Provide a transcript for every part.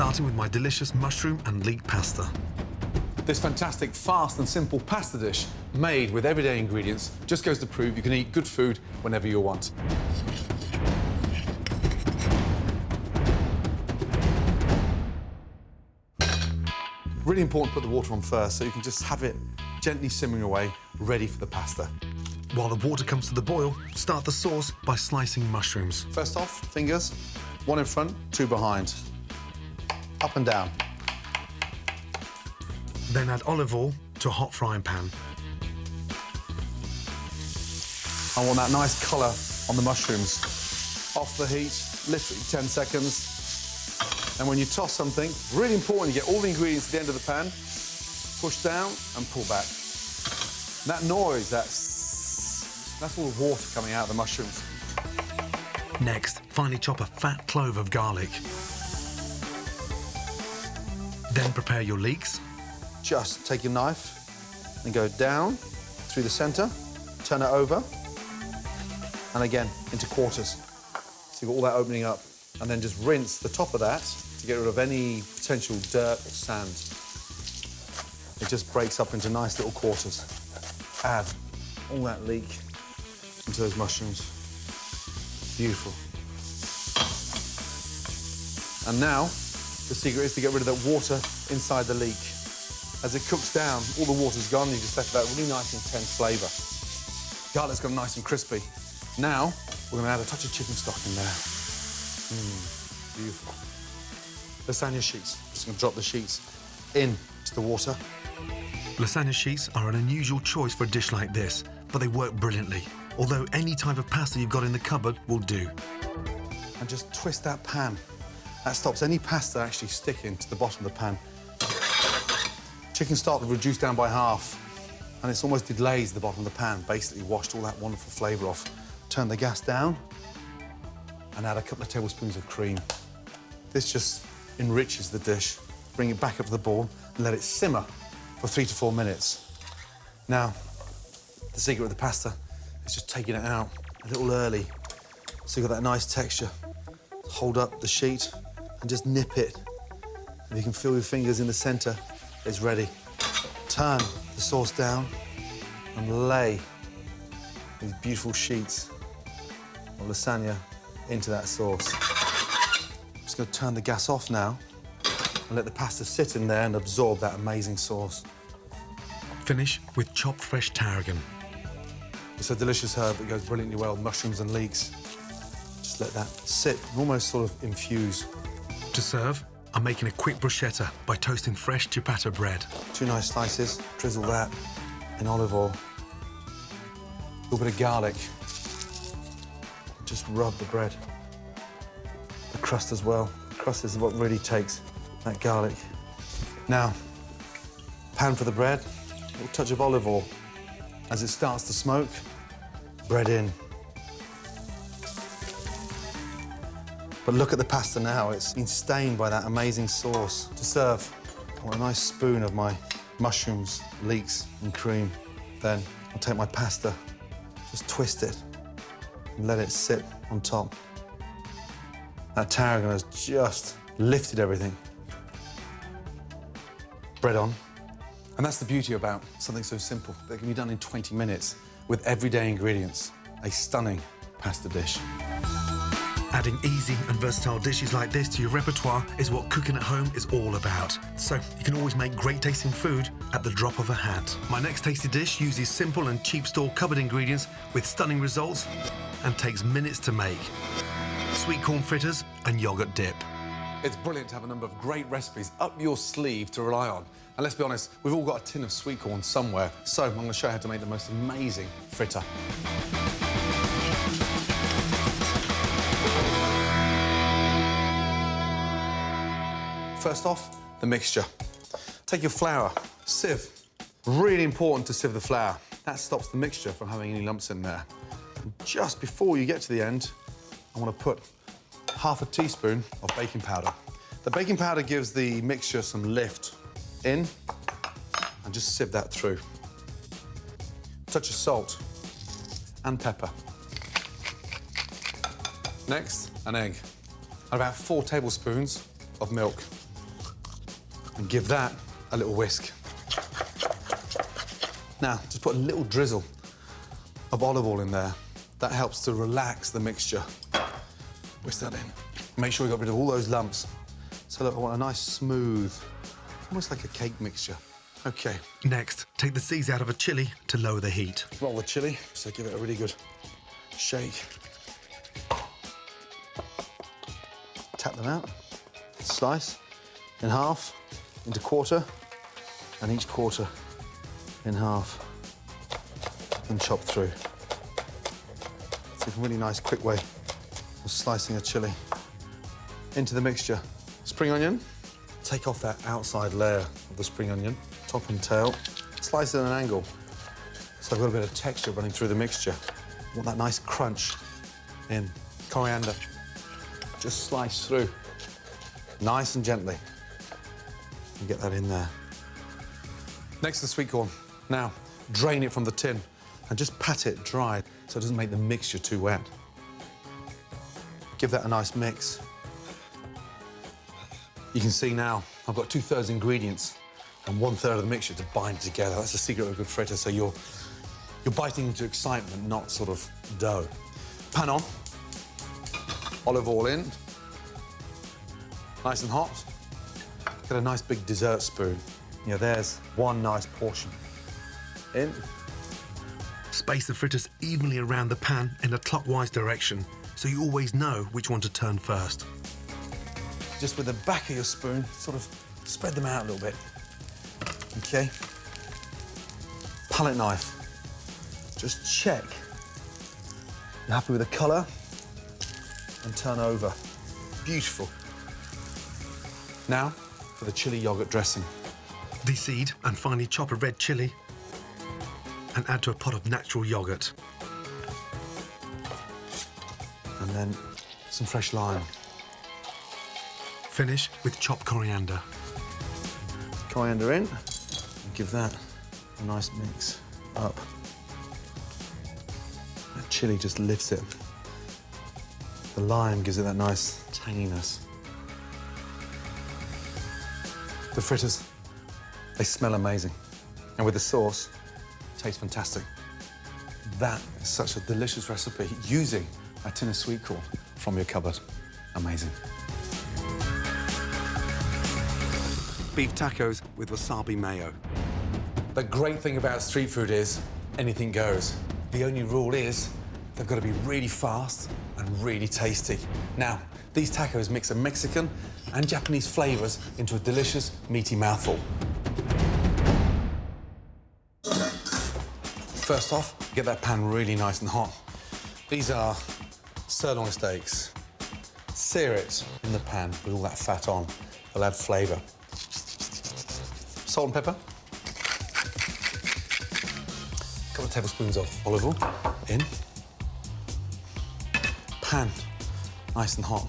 starting with my delicious mushroom and leek pasta. This fantastic, fast and simple pasta dish made with everyday ingredients just goes to prove you can eat good food whenever you want. Really important to put the water on first so you can just have it gently simmering away, ready for the pasta. While the water comes to the boil, start the sauce by slicing mushrooms. First off, fingers, one in front, two behind. Up and down. Then add olive oil to a hot frying pan. I want that nice colour on the mushrooms. Off the heat, literally 10 seconds. And when you toss something, really important, you get all the ingredients at the end of the pan, push down and pull back. And that noise, that's, that's all the water coming out of the mushrooms. Next, finely chop a fat clove of garlic. Then prepare your leeks. Just take your knife and go down through the centre, turn it over, and again into quarters. So you've got all that opening up, and then just rinse the top of that to get rid of any potential dirt or sand. It just breaks up into nice little quarters. Add all that leek into those mushrooms. Beautiful. And now, the secret is to get rid of that water inside the leek. As it cooks down, all the water's gone, you just left that really nice, intense flavour. Garlic's gone nice and crispy. Now, we're going to add a touch of chicken stock in there. Mmm, beautiful. Lasagna sheets. Just going to drop the sheets in to the water. Lasagna sheets are an unusual choice for a dish like this, but they work brilliantly. Although any type of pasta you've got in the cupboard will do. And just twist that pan. That stops any pasta actually sticking to the bottom of the pan. Chicken stock reduced down by half, and it's almost deglaze the bottom of the pan, basically washed all that wonderful flavour off. Turn the gas down and add a couple of tablespoons of cream. This just enriches the dish. Bring it back up to the boil and let it simmer for three to four minutes. Now, the secret with the pasta is just taking it out a little early so you've got that nice texture. Hold up the sheet and just nip it. And you can feel your fingers in the centre, it's ready. Turn the sauce down and lay these beautiful sheets of lasagna into that sauce. I'm just going to turn the gas off now and let the pasta sit in there and absorb that amazing sauce. Finish with chopped fresh tarragon. It's a delicious herb that goes brilliantly well with mushrooms and leeks. Just let that sit and almost sort of infuse. To serve, I'm making a quick bruschetta by toasting fresh ciabatta bread. Two nice slices, drizzle that in olive oil. A little bit of garlic. Just rub the bread. The crust as well. The crust is what really takes that garlic. Now, pan for the bread, a little touch of olive oil. As it starts to smoke, bread in. But look at the pasta now. It's been stained by that amazing sauce. To serve, I want a nice spoon of my mushrooms, leeks and cream. Then I'll take my pasta, just twist it and let it sit on top. That tarragon has just lifted everything. Bread on. And that's the beauty about something so simple that can be done in 20 minutes with everyday ingredients. A stunning pasta dish. Adding easy and versatile dishes like this to your repertoire is what cooking at home is all about. So you can always make great tasting food at the drop of a hat. My next tasty dish uses simple and cheap store cupboard ingredients with stunning results and takes minutes to make. Sweet corn fritters and yogurt dip. It's brilliant to have a number of great recipes up your sleeve to rely on. And let's be honest, we've all got a tin of sweet corn somewhere. So I'm going to show you how to make the most amazing fritter. First off, the mixture. Take your flour, sieve. Really important to sieve the flour. That stops the mixture from having any lumps in there. And just before you get to the end, I want to put half a teaspoon of baking powder. The baking powder gives the mixture some lift in and just sieve that through. Touch of salt and pepper. Next, an egg. And about four tablespoons of milk. And give that a little whisk. Now, just put a little drizzle of olive oil in there. That helps to relax the mixture. Whisk that in. Make sure we got rid of all those lumps. So look, I want a nice smooth, almost like a cake mixture. Okay, Next, take the seeds out of a chili to lower the heat. roll the chili, so give it a really good shake. Tap them out, slice in half, into quarter, and each quarter in half, and chop through. It's a really nice, quick way of slicing a chili into the mixture. Spring onion, take off that outside layer of the spring onion, top and tail, slice it at an angle. So I've got a bit of texture running through the mixture. Want that nice crunch in. Coriander, just slice through, nice and gently. And get that in there. Next, the sweet corn. Now, drain it from the tin and just pat it dry so it doesn't make the mixture too wet. Give that a nice mix. You can see now I've got two thirds ingredients and one third of the mixture to bind together. That's the secret of a good fritter. So you're you're biting into excitement, not sort of dough. Pan on, olive oil in, nice and hot. Get a nice big dessert spoon. Yeah, there's one nice portion. In. Space the fritters evenly around the pan in a clockwise direction so you always know which one to turn first. Just with the back of your spoon, sort of spread them out a little bit. Okay. Palette knife. Just check. You're happy with the colour? And turn over. Beautiful. Now for the chili yogurt dressing. Deseed and finely chop a red chili and add to a pot of natural yogurt. And then some fresh lime. Finish with chopped coriander. Coriander in. And give that a nice mix up. That chili just lifts it. The lime gives it that nice tanginess. The fritters, they smell amazing. And with the sauce, tastes fantastic. That is such a delicious recipe using a tin of sweet corn from your cupboard. Amazing. Beef tacos with wasabi mayo. The great thing about street food is anything goes. The only rule is they've got to be really fast and really tasty. Now, these tacos mix a Mexican and Japanese flavors into a delicious, meaty mouthful. First off, get that pan really nice and hot. These are sirloin steaks. Sear it in the pan with all that fat on. They'll add flavour. Salt and pepper. A couple of tablespoons of olive oil in. Pan, nice and hot.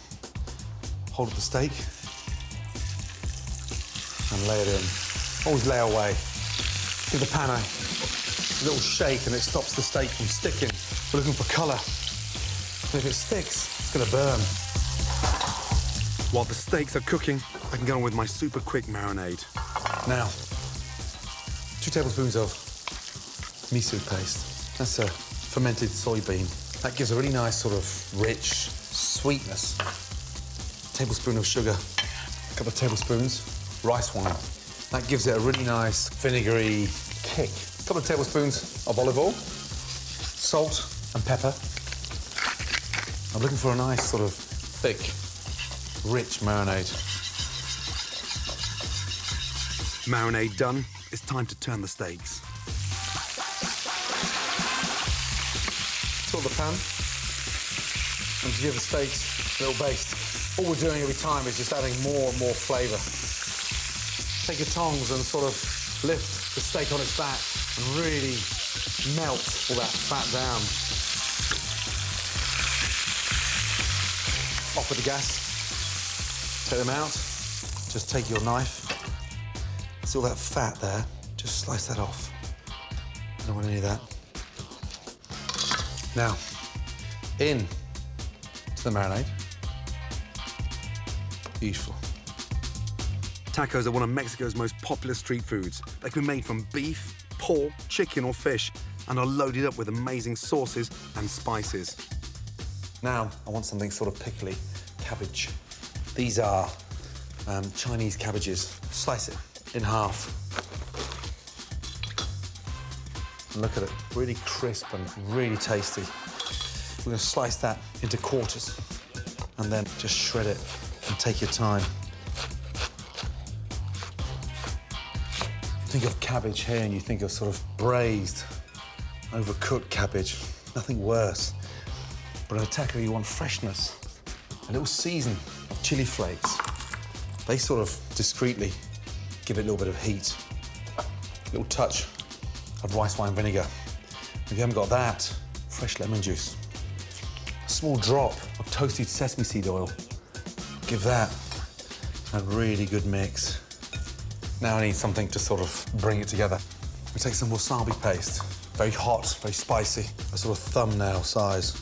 Hold up the steak and lay it in. Always lay away. Give the pan a little shake and it stops the steak from sticking. We're looking for colour. And if it sticks, it's gonna burn. While the steaks are cooking, I can go on with my super quick marinade. Now, two tablespoons of miso paste. That's a fermented soybean. That gives a really nice sort of rich sweetness. Tablespoon of sugar, a couple of tablespoons rice wine. That gives it a really nice vinegary kick. A couple of tablespoons of olive oil, salt and pepper. I'm looking for a nice sort of thick, rich marinade. Marinade done, it's time to turn the steaks. Fill the pan and give the steaks a little baste. All we're doing every time is just adding more and more flavour. Take your tongs and sort of lift the steak on its back and really melt all that fat down. Off with the gas. Take them out. Just take your knife. See all that fat there? Just slice that off. I don't want any of that. Now, in to the marinade. Beautiful. Tacos are one of Mexico's most popular street foods. They can be made from beef, pork, chicken, or fish and are loaded up with amazing sauces and spices. Now, I want something sort of pickly. Cabbage. These are um, Chinese cabbages. Slice it in half. And look at it, really crisp and really tasty. We're gonna slice that into quarters and then just shred it and take your time. Think of cabbage here and you think of sort of braised, overcooked cabbage. Nothing worse. But in a taco, you want freshness. A little season of chili flakes. They sort of discreetly give it a little bit of heat. A little touch of rice wine vinegar. If you haven't got that, fresh lemon juice. A small drop of toasted sesame seed oil. Give that a really good mix. Now I need something to sort of bring it together. We take some wasabi paste. Very hot, very spicy, a sort of thumbnail size.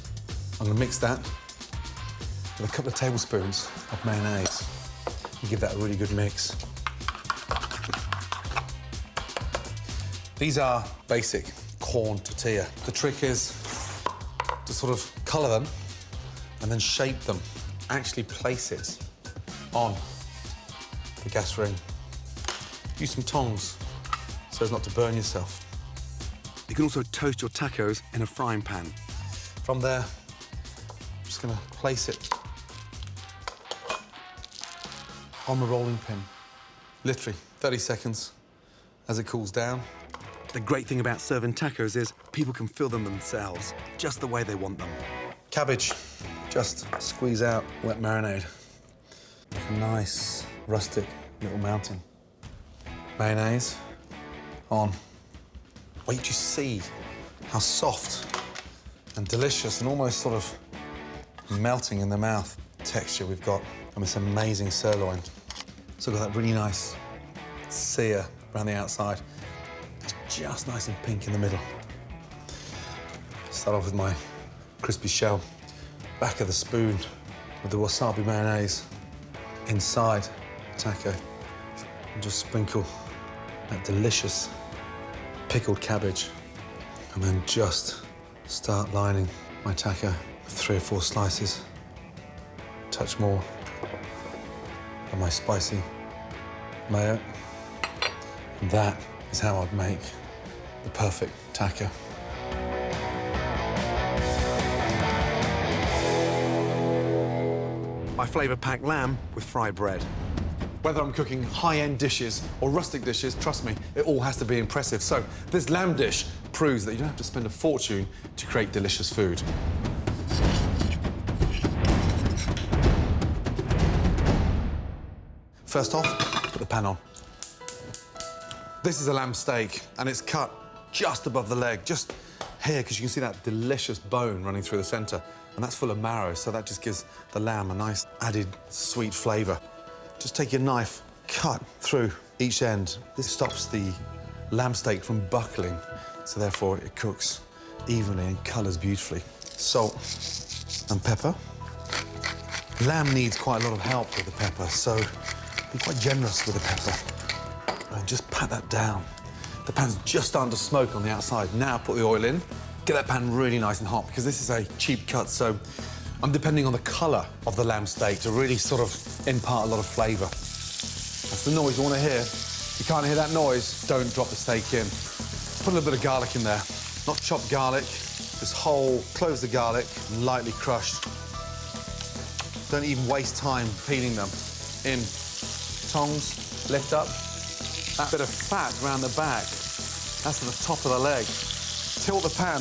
I'm gonna mix that with a couple of tablespoons of mayonnaise and give that a really good mix. These are basic corn tortilla. The trick is to sort of colour them and then shape them. Actually place it on the gas ring. Use some tongs so as not to burn yourself. You can also toast your tacos in a frying pan. From there, I'm just gonna place it on the rolling pin. Literally 30 seconds as it cools down. The great thing about serving tacos is people can fill them themselves, just the way they want them. Cabbage, just squeeze out wet marinade. Like a nice, rustic little mountain. Mayonnaise on. Wait to see how soft and delicious and almost sort of melting in the mouth texture we've got on this amazing sirloin. So got that really nice sear around the outside. It's just nice and pink in the middle. Start off with my crispy shell. Back of the spoon with the wasabi mayonnaise inside taco. And just sprinkle that delicious pickled cabbage. And then just start lining my taco with three or four slices. Touch more of my spicy mayo. And that is how I'd make the perfect taco. My flavour-packed lamb with fried bread. Whether I'm cooking high-end dishes or rustic dishes, trust me, it all has to be impressive. So this lamb dish proves that you don't have to spend a fortune to create delicious food. First off, put the pan on. This is a lamb steak, and it's cut just above the leg, just here, because you can see that delicious bone running through the centre, and that's full of marrow, so that just gives the lamb a nice added sweet flavour. Just take your knife, cut through each end. This stops the lamb steak from buckling, so therefore it cooks evenly and colours beautifully. Salt and pepper. Lamb needs quite a lot of help with the pepper, so be quite generous with the pepper. And just pat that down. The pan's just starting to smoke on the outside. Now put the oil in. Get that pan really nice and hot because this is a cheap cut, so I'm depending on the colour of the lamb steak to really sort of impart a lot of flavour. That's the noise you want to hear. If you can't hear that noise, don't drop the steak in. Put a little bit of garlic in there. Not chopped garlic, just whole, cloves of garlic, lightly crushed. Don't even waste time peeling them. In. Tongs, lift up. That bit of fat around the back, that's at the top of the leg. Tilt the pan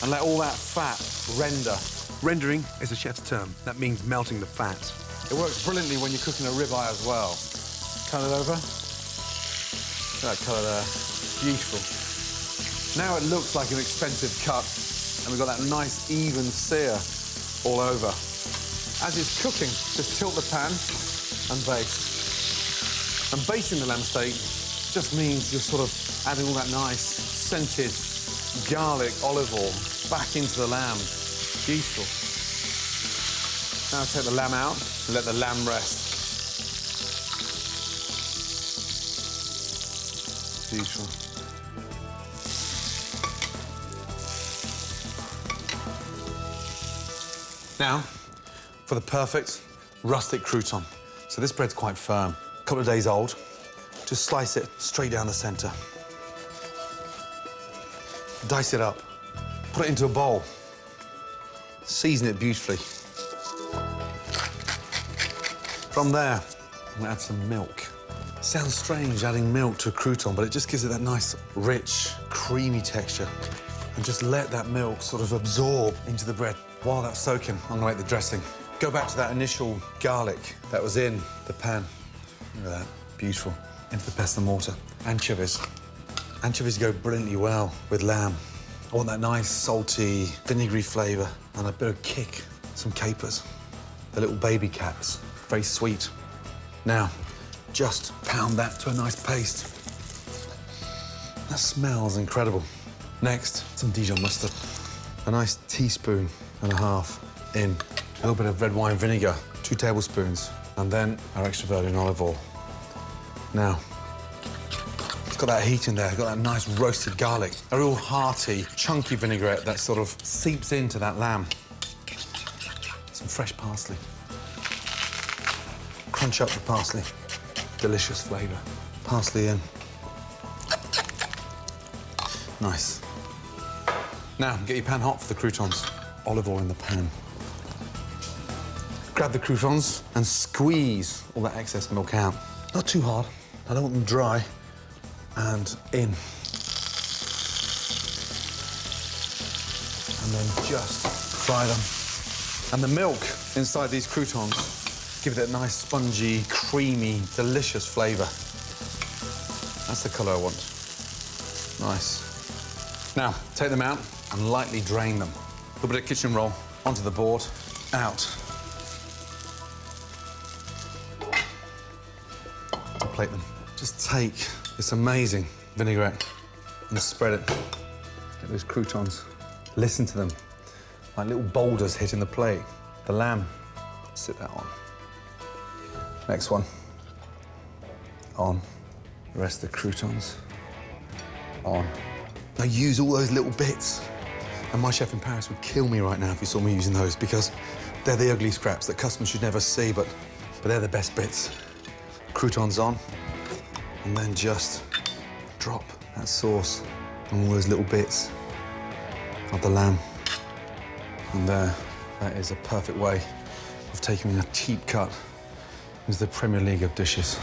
and let all that fat render. Rendering is a chef's term. That means melting the fat. It works brilliantly when you're cooking a ribeye as well. Turn it over. That colour there. Beautiful. Now it looks like an expensive cut, and we've got that nice even sear all over. As it's cooking, just tilt the pan and baste. And basting the lamb steak just means you're sort of adding all that nice scented garlic olive oil back into the lamb. Beautiful. Now take the lamb out and let the lamb rest. Beautiful. Now, for the perfect rustic crouton. So this bread's quite firm, a couple of days old. Just slice it straight down the centre. Dice it up, put it into a bowl, season it beautifully. From there, I'm gonna add some milk. Sounds strange adding milk to a crouton, but it just gives it that nice, rich, creamy texture. And just let that milk sort of absorb into the bread. While that's soaking, I'm gonna make the dressing. Go back to that initial garlic that was in the pan. Look at that, beautiful. Into the pesto mortar. Anchovies. Anchovies go brilliantly well with lamb. I want that nice, salty, vinegary flavour and a bit of kick. Some capers. The little baby caps. Very sweet. Now, just pound that to a nice paste. That smells incredible. Next, some Dijon mustard. A nice teaspoon and a half in. A little bit of red wine vinegar, two tablespoons, and then our extra virgin olive oil. Now, it's got that heat in there, got that nice roasted garlic, a real hearty, chunky vinaigrette that sort of seeps into that lamb. Some fresh parsley. Crunch up the parsley. Delicious flavour. Parsley in. Nice. Now, get your pan hot for the croutons. Olive oil in the pan. Grab the croutons and squeeze all that excess milk out. Not too hard. I don't want them dry. And in. And then just fry them. And the milk inside these croutons give it a nice, spongy, creamy, delicious flavour. That's the colour I want. Nice. Now, take them out and lightly drain them. A little bit of kitchen roll onto the board, out. Plate them. Just take this amazing vinaigrette and spread it. Get those croutons. Listen to them, like little boulders hitting the plate. The lamb, sit that on. Next one. On. The rest of the croutons. On. Now use all those little bits. And my chef in Paris would kill me right now if he saw me using those because they're the ugly scraps that customers should never see, but, but they're the best bits. Croutons on, and then just drop that sauce on all those little bits of the lamb. And there, that is a perfect way of taking a cheap cut into the Premier League of dishes.